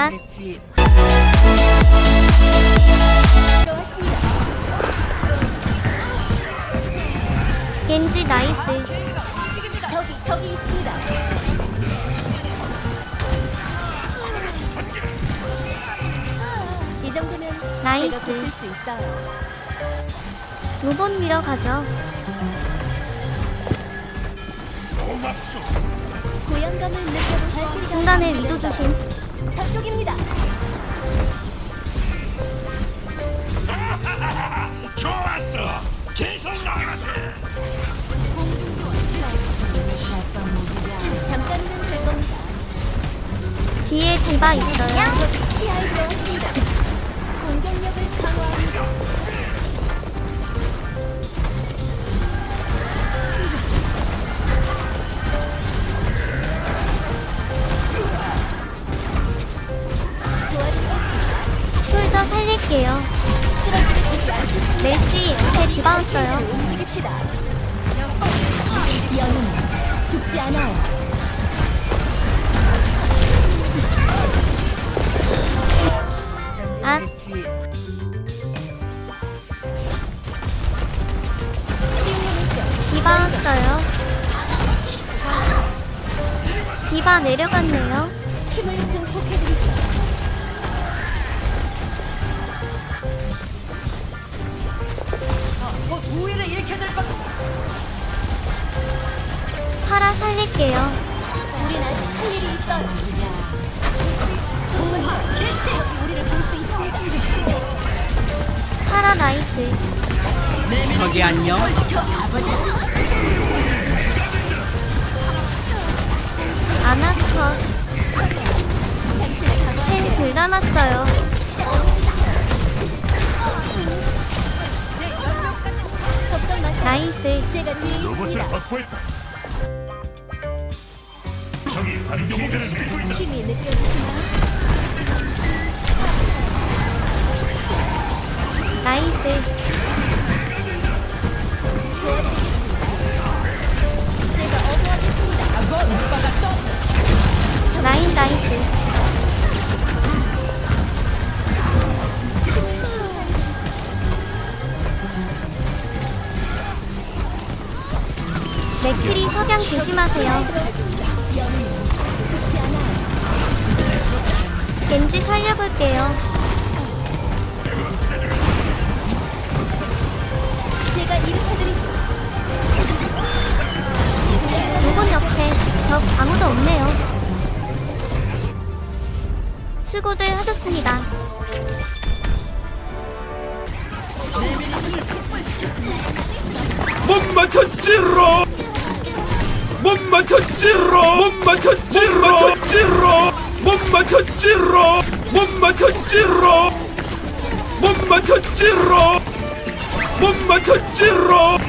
아. 겐지 나이스. 저기 저기 있습니다. 이 정도면 나이스. 로봇 밀어 가죠. 중간에 위도 조심. 저쪽입니다. 좋았어. 계속 나가세. 잠깐이면 될 겁니다. 뒤에 디바 있어요. 들어왔습니다. 공격력을 강화합니다. 디바 왔어요. 움직입시다. 영웅 죽지 않아요. 아. 디바 왔어요. 디바 내려갔네요. 힘을 증폭해 우린 아직 할 일이 있어요. 우리를 볼 수 있습니다. 파라 나이스. 거기 안녕. 아나컷. 펜둘 남았어요. 나이스. 로봇을 있습니다. 확보했다. 저기 반격들을 밀고 있다. 힘이 느껴지시나요? 나이스. 라인 나이스. 맥크리 석양 조심하세요. 겐지 살려볼게요. 제가 일으켜드리죠. 누군 옆에 적 아무도 없네요. 수고들 하셨습니다. 못 맞췄지로. 못 맞췄지로. 못 맞췄지로. 못 맞췄지로. 못 맞췄지로. 못 맞췄지로. 못 맞췄지로. 못 맞췄지로.